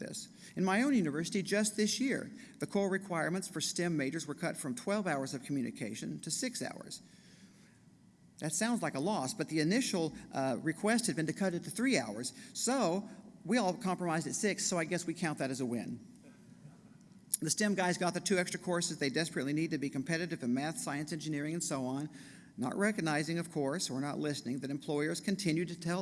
this. In my own university, just this year, the core requirements for STEM majors were cut from 12 hours of communication to six hours. That sounds like a loss, but the initial uh, request had been to cut it to three hours. So we all compromised at six, so I guess we count that as a win. The STEM guys got the two extra courses they desperately need to be competitive in math, science, engineering, and so on, not recognizing, of course, or not listening, that employers continue to tell